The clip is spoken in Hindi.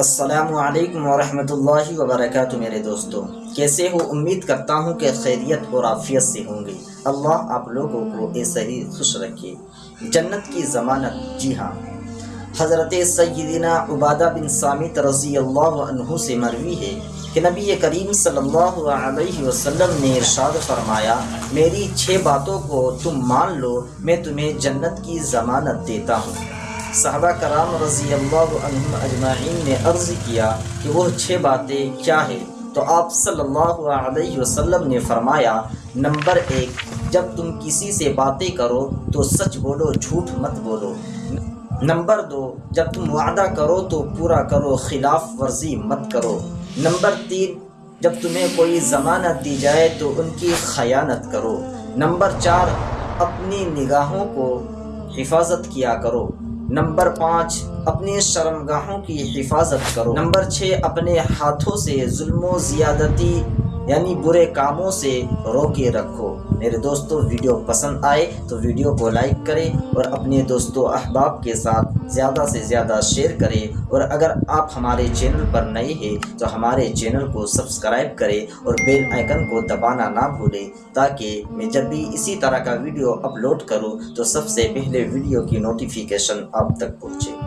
असलकम वरहमतुल्लाहि वबरकatuh मेरे दोस्तों। कैसे हो? उम्मीद करता हूँ कि खैरियत और आफियत से होंगे। अल्लाह आप लोगों को ऐसे ही खुश रखे। जन्नत की ज़मानत। जी हाँ। हज़रत सैदिना उबादा बिन सामित रज़ी अल्लाह से मरवी है कि नबी करीम सल्लल्लाहु अलैहि वसल्लम ने इरशाद फरमाया, मेरी छः बातों को तुम मान लो, मैं तुम्हें जन्नत की ज़मानत देता हूँ। साहबा कराम रज़ी अजमाइन ने अर्ज़ किया कि वह छः बातें क्या है। तो आप सल्लल्लाहु अलैहि वसल्लम ने फरमाया, नंबर एक, जब तुम किसी से बातें करो तो सच बोलो, झूठ मत बोलो। नंबर दो, जब तुम वादा करो तो पूरा करो, खिलाफ वर्जी मत करो। नंबर तीन, जब तुम्हें कोई ज़मानत दी जाए तो उनकी खयानत करो। नंबर चार, अपनी निगाहों को हिफाजत किया करो। नंबर पाँच अपनी शर्मगाहों की हिफाजत करो। नंबर छः अपने हाथों से जुल्म ज़्यादती यानी बुरे कामों से रोके रखो। मेरे दोस्तों, वीडियो पसंद आए तो वीडियो को लाइक करें और अपने दोस्तों अहबाब के साथ ज़्यादा से ज़्यादा शेयर करें। और अगर आप हमारे चैनल पर नए हैं तो हमारे चैनल को सब्सक्राइब करें और बेल आइकन को दबाना ना भूलें, ताकि मैं जब भी इसी तरह का वीडियो अपलोड करूँ तो सबसे पहले वीडियो की नोटिफिकेशन आप तक पहुँचे।